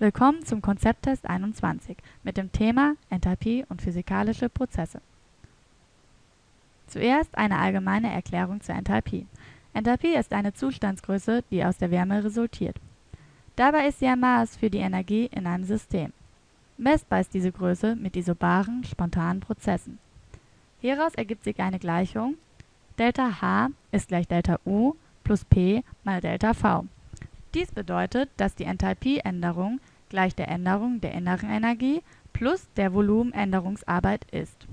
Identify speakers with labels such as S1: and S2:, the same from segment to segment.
S1: Willkommen zum Konzepttest 21 mit dem Thema Enthalpie und physikalische Prozesse. Zuerst eine allgemeine Erklärung zur Enthalpie. Enthalpie ist eine Zustandsgröße, die aus der Wärme resultiert. Dabei ist sie ein Maß für die Energie in einem System. Messbar ist diese Größe mit isobaren, spontanen Prozessen. Hieraus ergibt sich eine Gleichung Delta H ist gleich Delta U plus P mal Delta V. Dies bedeutet, dass die Enthalpieänderung gleich der Änderung der inneren Energie plus der Volumenänderungsarbeit ist.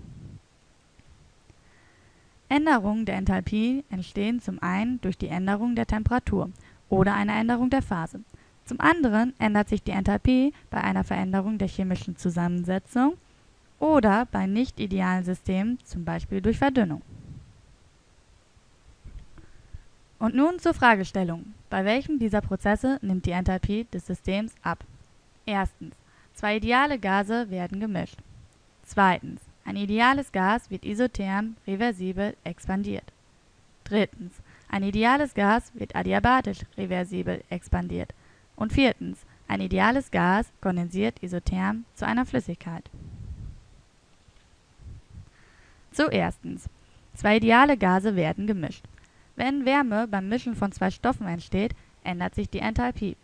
S1: Änderungen der Enthalpie entstehen zum einen durch die Änderung der Temperatur oder eine Änderung der Phase. Zum anderen ändert sich die Enthalpie bei einer Veränderung der chemischen Zusammensetzung oder bei nicht idealen Systemen, zum Beispiel durch Verdünnung. Und nun zur Fragestellung. Bei welchem dieser Prozesse nimmt die Enthalpie des Systems ab? Erstens. Zwei ideale Gase werden gemischt. Zweitens. Ein ideales Gas wird isotherm reversibel expandiert. Drittens. Ein ideales Gas wird adiabatisch reversibel expandiert. Und viertens. Ein ideales Gas kondensiert isotherm zu einer Flüssigkeit. Zuerstens. Zwei ideale Gase werden gemischt. Wenn Wärme beim Mischen von zwei Stoffen entsteht, ändert sich die Enthalpie.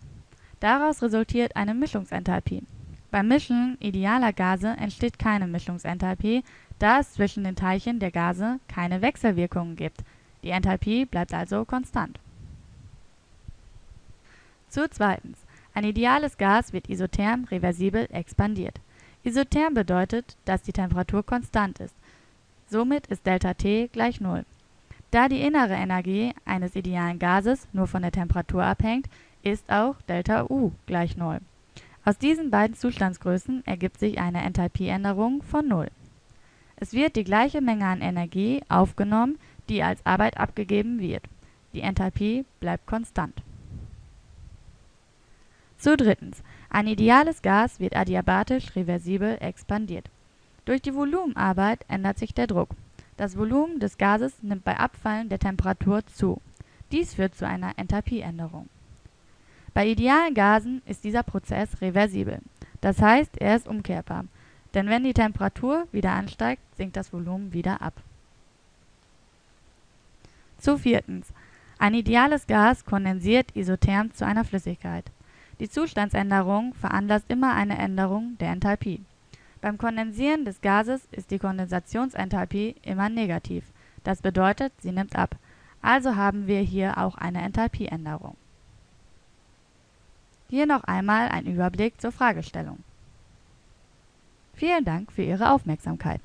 S1: Daraus resultiert eine Mischungsenthalpie. Beim Mischen idealer Gase entsteht keine Mischungsenthalpie, da es zwischen den Teilchen der Gase keine Wechselwirkungen gibt. Die Enthalpie bleibt also konstant. Zu zweitens. Ein ideales Gas wird isotherm reversibel expandiert. Isotherm bedeutet, dass die Temperatur konstant ist. Somit ist ΔT gleich Null. Da die innere Energie eines idealen Gases nur von der Temperatur abhängt, ist auch ΔU gleich Null. Aus diesen beiden Zustandsgrößen ergibt sich eine Enthalpieänderung von Null. Es wird die gleiche Menge an Energie aufgenommen, die als Arbeit abgegeben wird. Die Enthalpie bleibt konstant. Zu drittens. Ein ideales Gas wird adiabatisch reversibel expandiert. Durch die Volumenarbeit ändert sich der Druck. Das Volumen des Gases nimmt bei Abfallen der Temperatur zu. Dies führt zu einer Enthalpieänderung. Bei idealen Gasen ist dieser Prozess reversibel, das heißt, er ist umkehrbar, denn wenn die Temperatur wieder ansteigt, sinkt das Volumen wieder ab. Zu viertens. Ein ideales Gas kondensiert isotherm zu einer Flüssigkeit. Die Zustandsänderung veranlasst immer eine Änderung der Enthalpie. Beim Kondensieren des Gases ist die Kondensationsenthalpie immer negativ, das bedeutet, sie nimmt ab, also haben wir hier auch eine Enthalpieänderung. Hier noch einmal ein Überblick zur Fragestellung. Vielen Dank für Ihre Aufmerksamkeit